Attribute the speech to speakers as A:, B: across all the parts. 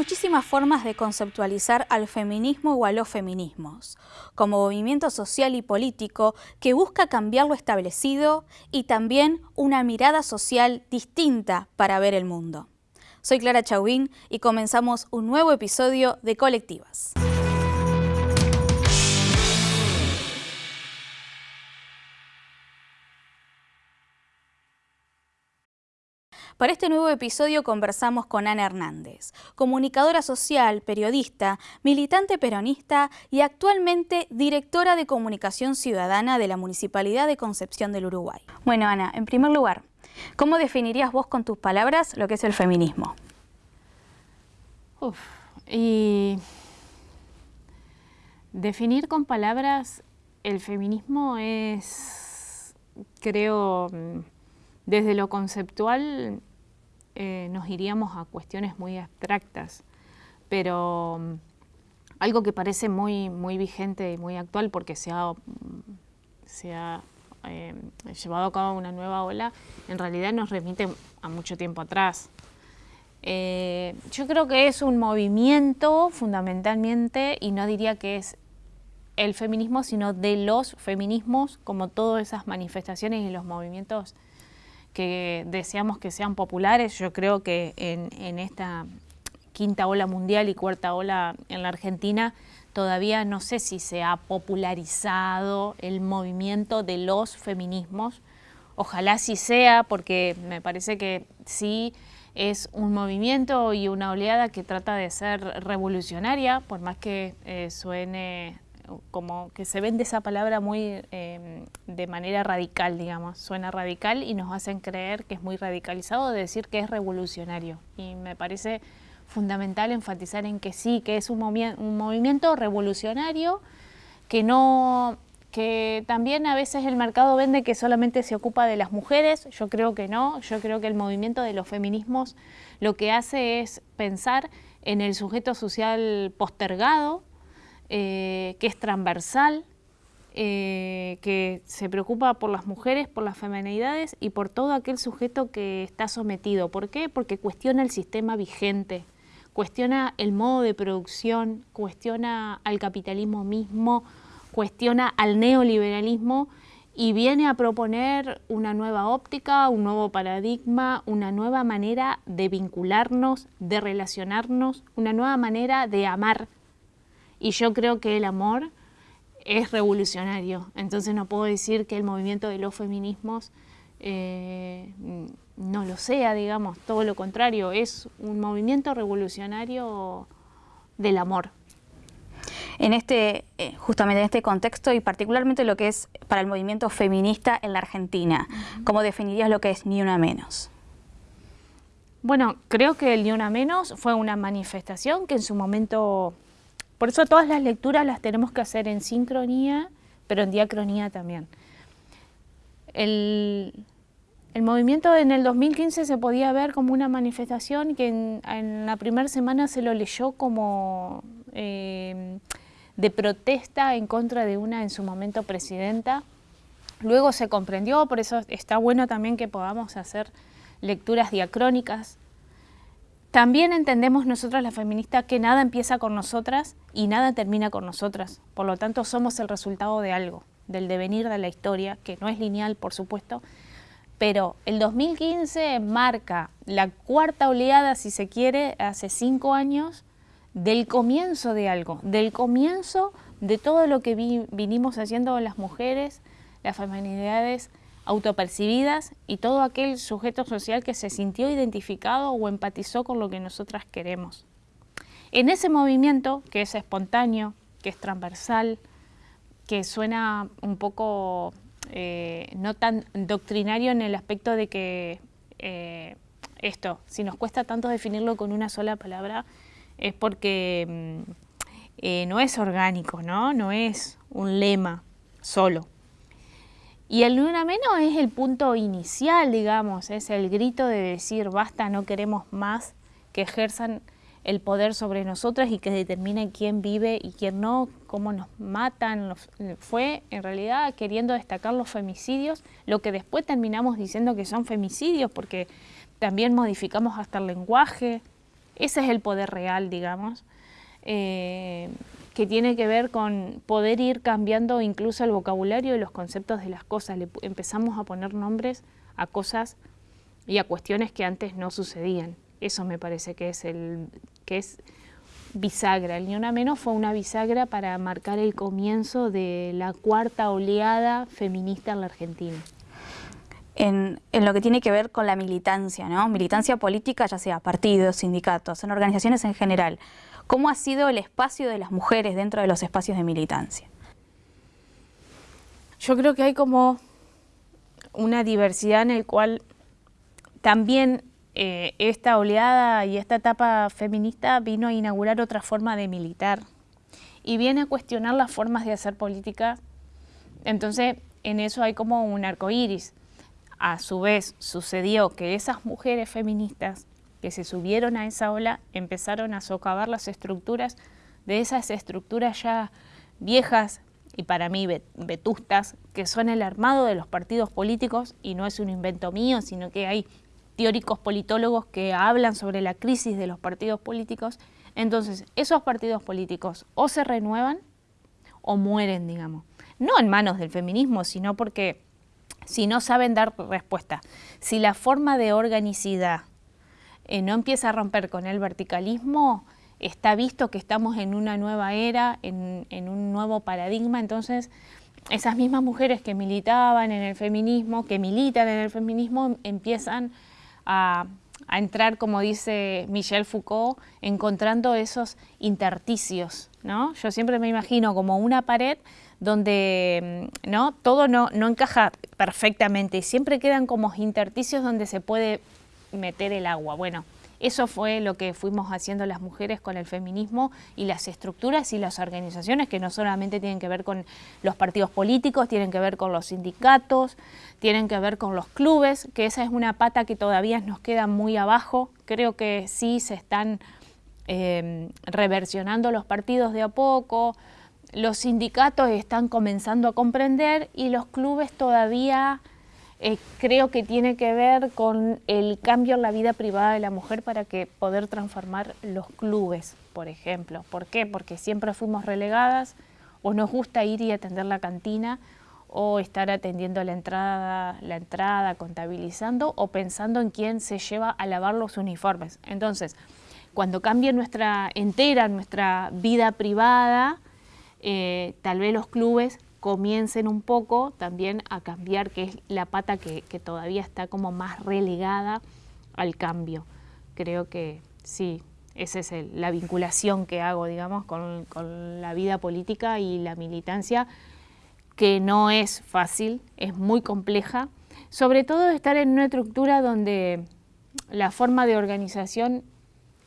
A: muchísimas formas de conceptualizar al feminismo o a los feminismos, como movimiento social y político que busca cambiar lo establecido y también una mirada social distinta para ver el mundo. Soy Clara Chauvín y comenzamos un nuevo episodio de Colectivas. Para este nuevo episodio conversamos con Ana Hernández, comunicadora social, periodista, militante peronista y actualmente directora de comunicación ciudadana de la Municipalidad de Concepción del Uruguay. Bueno, Ana, en primer lugar, ¿cómo definirías vos con tus palabras lo que es el feminismo?
B: Uf, y definir con palabras el feminismo es, creo, desde lo conceptual eh, nos iríamos a cuestiones muy abstractas, pero mm, algo que parece muy, muy vigente y muy actual porque se ha, se ha eh, llevado a cabo una nueva ola, en realidad nos remite a mucho tiempo atrás. Eh, yo creo que es un movimiento fundamentalmente, y no diría que es el feminismo, sino de los feminismos, como todas esas manifestaciones y los movimientos que deseamos que sean populares. Yo creo que en, esta quinta ola mundial y cuarta ola en la Argentina todavía no sé si se ha popularizado el movimiento de los feminismos. Ojalá sí sea, porque me parece que sí es un movimiento y una oleada que trata de ser revolucionaria, por más que eh, suene como que se vende esa palabra muy em, de manera radical, digamos, suena radical y nos hacen creer que es muy radicalizado de decir que es revolucionario. Y me parece fundamental enfatizar en que sí, que es un, un movimiento revolucionario que no que también a veces el mercado vende que solamente se ocupa de las mujeres, yo creo que no, yo creo que el movimiento de los feminismos lo que hace es pensar en el sujeto social postergado, eh, que es transversal, eh, que se preocupa por las mujeres, por las feminidades y por todo aquel sujeto que está sometido. ¿Por qué? Porque cuestiona el sistema vigente, cuestiona el modo de producción, cuestiona al capitalismo mismo, cuestiona al neoliberalismo y viene a proponer una nueva óptica, un nuevo paradigma, una nueva manera de vincularnos, de relacionarnos, una nueva manera de amar y yo creo que el amor es revolucionario. Entonces no puedo decir que el movimiento de los feminismos eh, no lo sea, digamos, todo lo contrario, es un movimiento revolucionario del amor.
A: En este, eh, justamente en este contexto y particularmente lo que es para el movimiento feminista en la Argentina, ¿cómo definirías lo que es Ni Una Menos?
B: Bueno, creo que el Ni Una Menos fue una manifestación que en su momento por eso todas las lecturas las tenemos que hacer en sincronía, pero en diacronía también. El, movimiento en el 2015 se podía ver como una manifestación que en, la primera semana se lo leyó como eh, de protesta en contra de una en su momento presidenta. Luego se comprendió, por eso está bueno también que podamos hacer lecturas diacrónicas también entendemos nosotras las feministas que nada empieza con nosotras y nada termina con nosotras. Por lo tanto, somos el resultado de algo, del devenir de la historia, que no es lineal, por supuesto, pero el 2015 marca la cuarta oleada, si se quiere, hace cinco años, del comienzo de algo, del comienzo de todo lo que vinimos haciendo las mujeres, las feminidades, autopercibidas y todo aquel sujeto social que se sintió identificado o empatizó con lo que nosotras queremos. En ese movimiento, que es espontáneo, que es transversal, que suena un poco eh, no tan doctrinario en el aspecto de que eh, esto, si nos cuesta tanto definirlo con una sola palabra, es porque mm, eh, no es orgánico, ¿no? no es un lema solo. Y el Luna Menos es el punto inicial, digamos, es el grito de decir basta, no queremos más que ejerzan el poder sobre nosotras y que determinen quién vive y quién no, cómo nos matan. fue en realidad queriendo destacar los femicidios, lo que después terminamos diciendo que son femicidios porque también modificamos hasta el lenguaje. ese es el poder real, digamos, eh, que tiene que ver con poder ir cambiando incluso el vocabulario y los conceptos de las cosas. Le empezamos a poner nombres a cosas y a cuestiones que antes no sucedían. Eso me parece que es el que es bisagra. El Ni Una Menos fue una bisagra para marcar el comienzo de la cuarta oleada feminista en la Argentina.
A: En, lo que tiene que ver con la militancia, ¿no? Militancia política, ya sea partidos, sindicatos, en organizaciones en general. ¿Cómo ha sido el espacio de las mujeres dentro de los espacios de militancia?
B: Yo creo que hay como una diversidad en el cual también eh, esta oleada y esta etapa feminista vino a inaugurar otra forma de militar y viene a cuestionar las formas de hacer política. Entonces, en eso hay como un arco iris. A su vez, sucedió que esas mujeres feministas que se subieron a esa ola empezaron a socavar las estructuras de esas estructuras ya viejas y para mí vetustas, que son el armado de los partidos políticos y no es un invento mío, sino que hay teóricos politólogos que hablan sobre la crisis de los partidos políticos, entonces esos partidos políticos o se renuevan o mueren, digamos. No en manos del feminismo, sino porque si no saben dar respuesta, si la forma de organicidad eh, no empieza a romper con el verticalismo, está visto que estamos en una nueva era, en, un nuevo paradigma, entonces esas mismas mujeres que militaban en el feminismo, que militan en el feminismo, empiezan a, entrar, como dice Michel Foucault, encontrando esos intersticios. ¿no? Yo siempre me imagino como una pared donde mm, ¿no? todo no, no encaja perfectamente y siempre quedan como intersticios donde se puede meter el agua. Bueno, eso fue lo que fuimos haciendo las mujeres con el feminismo y las estructuras y las organizaciones que no solamente tienen que ver con los partidos políticos, tienen que ver con los sindicatos, tienen que ver con los clubes, que esa es una pata que todavía nos queda muy abajo. Creo que sí se están eh, reversionando los partidos de a poco, los sindicatos están comenzando a comprender y los clubes todavía eh, creo que tiene que ver con el cambio en la vida privada de la mujer para que poder transformar los clubes, por ejemplo. ¿Por qué? Porque siempre fuimos relegadas o nos gusta ir y atender la cantina o estar atendiendo la entrada, la entrada, contabilizando o pensando en quién se lleva a lavar los uniformes. Entonces, cuando cambie nuestra entera, nuestra vida privada, eh, tal vez los clubes comiencen un poco también a cambiar, que es la pata que, todavía está como más relegada al cambio. Creo que sí, esa es la vinculación que hago, digamos, con, la vida política y la militancia, que no es fácil, es muy compleja, sobre todo estar en una estructura donde la forma de organización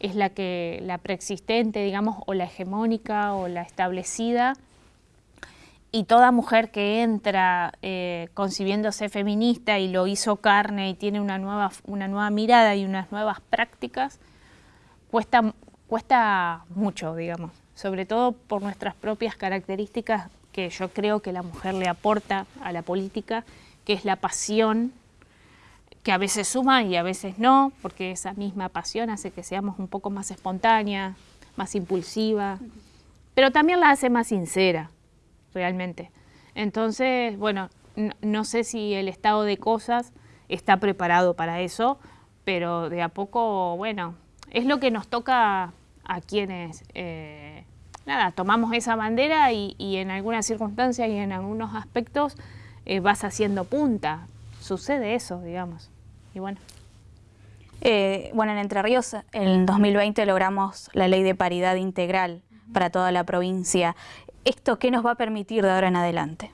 B: es la que la preexistente, digamos, o la hegemónica o la establecida, y toda mujer que entra eh, concibiéndose feminista y lo hizo carne y tiene una nueva, una nueva mirada y unas nuevas prácticas, cuesta, cuesta mucho, digamos, sobre todo por nuestras propias características que yo creo que la mujer le aporta a la política, que es la pasión, que a veces suma y a veces no, porque esa misma pasión hace que seamos un poco más espontánea, más impulsiva, pero también la hace más sincera realmente. Entonces, bueno, no, sé si el estado de cosas está preparado para eso, pero de a poco, bueno, es lo que nos toca a quienes, eh, nada, tomamos esa bandera y, en algunas circunstancias y en algunos aspectos eh, vas haciendo punta. Sucede eso, digamos. Y bueno.
A: Eh, bueno, en Entre Ríos en 2020 logramos la ley de paridad integral para toda la provincia. ¿Esto qué nos va a permitir de ahora en adelante?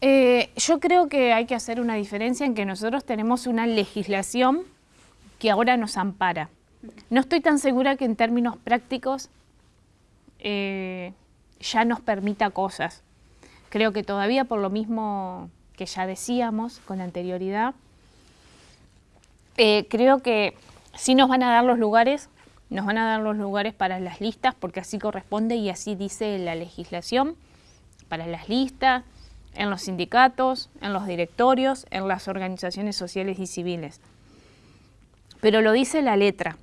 B: Eh, yo creo que hay que hacer una diferencia en que nosotros tenemos una legislación que ahora nos ampara. No estoy tan segura que en términos prácticos eh, ya nos permita cosas. Creo que todavía por lo mismo que ya decíamos con anterioridad, eh, creo que sí nos van a dar los lugares nos van a dar los lugares para las listas porque así corresponde y así dice la legislación, para las listas, en los sindicatos, en los directorios, en las organizaciones sociales y civiles. pero lo dice la letra.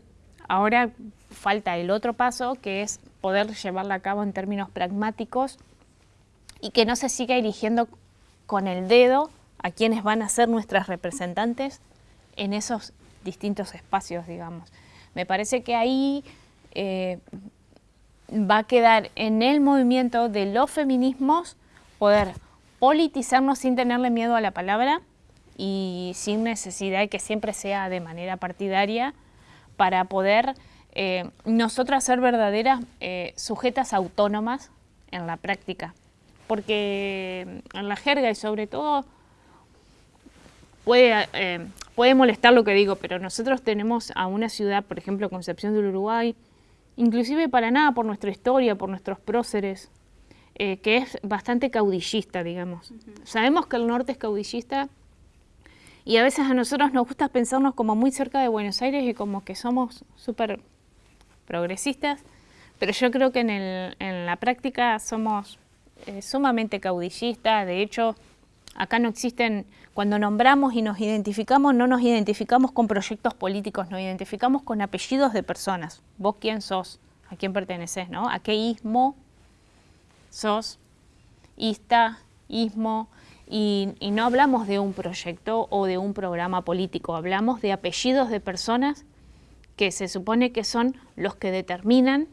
B: Ahora falta el otro paso, que es poder llevarla a cabo en términos pragmáticos y que no se siga eligiendo con el dedo a quienes van a ser nuestras representantes en esos distintos espacios, digamos. Me parece que ahí eh, va a quedar en el movimiento de los feminismos poder politizarnos sin tenerle miedo a la palabra y sin necesidad de que siempre sea de manera partidaria para poder eh, nosotras ser verdaderas eh, sujetas autónomas en la práctica. Porque en la jerga y sobre todo puede, eh, puede molestar lo que digo, pero nosotros tenemos a una ciudad, por ejemplo, Concepción del Uruguay, inclusive para nada por nuestra historia, por nuestros próceres, que es bastante caudillista, digamos. Sabemos que el norte es caudillista y a veces a nosotros nos gusta pensarnos como muy cerca de Buenos Aires y como que somos súper progresistas, pero yo creo que en, la práctica somos eh, sumamente caudillistas, de hecho acá no existen, cuando nombramos y nos identificamos, no nos identificamos con proyectos políticos, nos identificamos con apellidos de personas. Vos quién sos, a quién perteneces, ¿no? A qué ismo sos, ista, ismo, y, no hablamos de un proyecto o de un programa político, hablamos de apellidos de personas que se supone que son los que determinan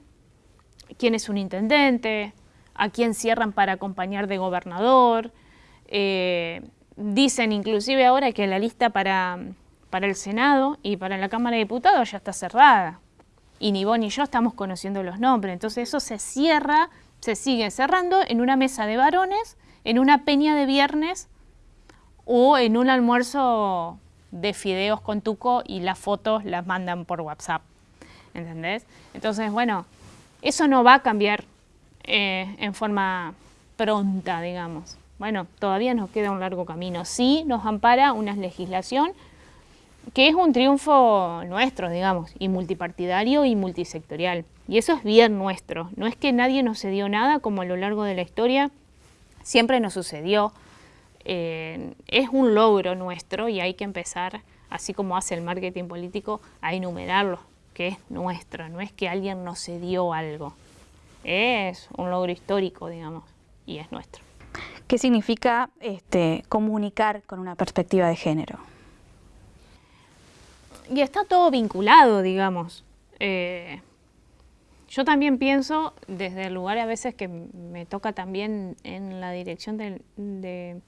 B: quién es un intendente, a quién cierran para acompañar de gobernador. Eh, dicen inclusive ahora que la lista para, para el Senado y para la Cámara de Diputados ya está cerrada. Y ni vos ni yo estamos conociendo los nombres. Entonces eso se cierra, se sigue cerrando en una mesa de varones, en una peña de viernes o en un almuerzo de fideos con tuco y las fotos las mandan por WhatsApp, ¿entendés? Entonces, bueno, eso no va a cambiar eh, en forma pronta, digamos. Bueno, todavía nos queda un largo camino. Sí nos ampara una legislación que es un triunfo nuestro, digamos, y multipartidario y multisectorial. Y eso es bien nuestro. No es que nadie nos cedió nada, como a lo largo de la historia siempre nos sucedió. Eh, es un logro nuestro y hay que empezar, así como hace el marketing político, a enumerarlo, que es nuestro, no es que alguien nos cedió algo, es un logro histórico, digamos, y es nuestro.
A: ¿Qué significa este, comunicar con una perspectiva de género?
B: Y está todo vinculado, digamos. Eh, yo también pienso, desde el lugar a veces que me toca también en la dirección de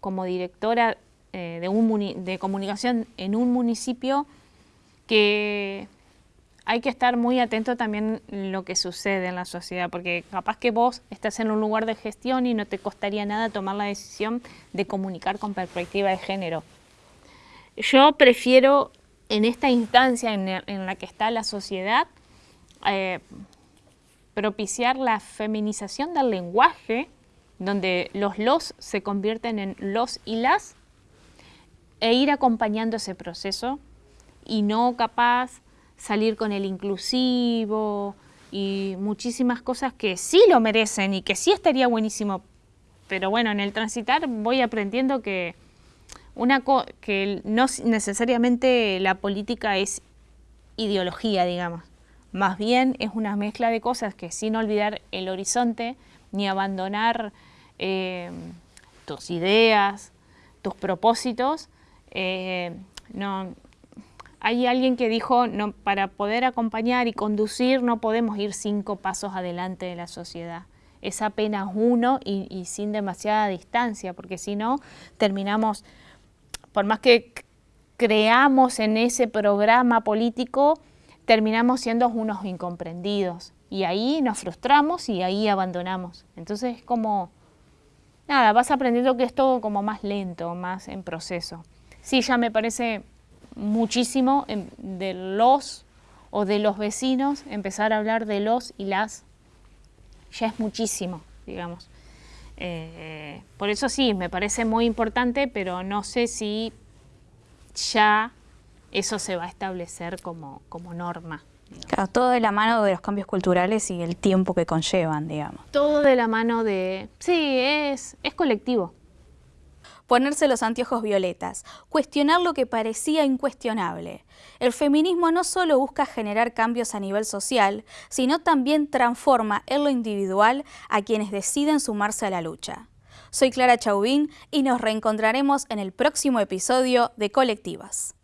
B: como directora eh, de, un de comunicación en un municipio que hay que estar muy atento también en lo que sucede en la sociedad, porque capaz que vos estás en un lugar de gestión y no te costaría nada tomar la decisión de comunicar con perspectiva de género. Yo prefiero en esta instancia en, la que está la sociedad eh, propiciar la feminización del lenguaje donde los los se convierten en los y las, e ir acompañando ese proceso y no capaz salir con el inclusivo y muchísimas cosas que sí lo merecen y que sí estaría buenísimo. Pero bueno, en el transitar voy aprendiendo que, una que no necesariamente la política es ideología, digamos. Más bien es una mezcla de cosas que sin olvidar el horizonte ni abandonar eh, tus ideas, tus propósitos. Eh, no, hay alguien que dijo, para poder acompañar y conducir no podemos ir cinco pasos adelante de la sociedad. Es apenas uno y, y sin demasiada distancia, porque si no terminamos, por más que creamos en ese programa político, terminamos siendo unos incomprendidos. Y ahí nos frustramos y ahí abandonamos. Entonces es como nada, vas aprendiendo que es todo como más lento, más en proceso. Sí, ya me parece muchísimo de los o de los vecinos, empezar a hablar de los y las, ya es muchísimo, digamos. Eh, por eso sí, me parece muy importante, pero no sé si ya eso se va a establecer como, como norma.
A: Claro, todo de la mano de los cambios culturales y el tiempo que conllevan, digamos.
B: Todo de la mano de... Sí, es, es colectivo.
A: Ponerse los anteojos violetas, cuestionar lo que parecía incuestionable. El feminismo no solo busca generar cambios a nivel social, sino también transforma en lo individual a quienes deciden sumarse a la lucha. Soy Clara Chauvin y nos reencontraremos en el próximo episodio de Colectivas.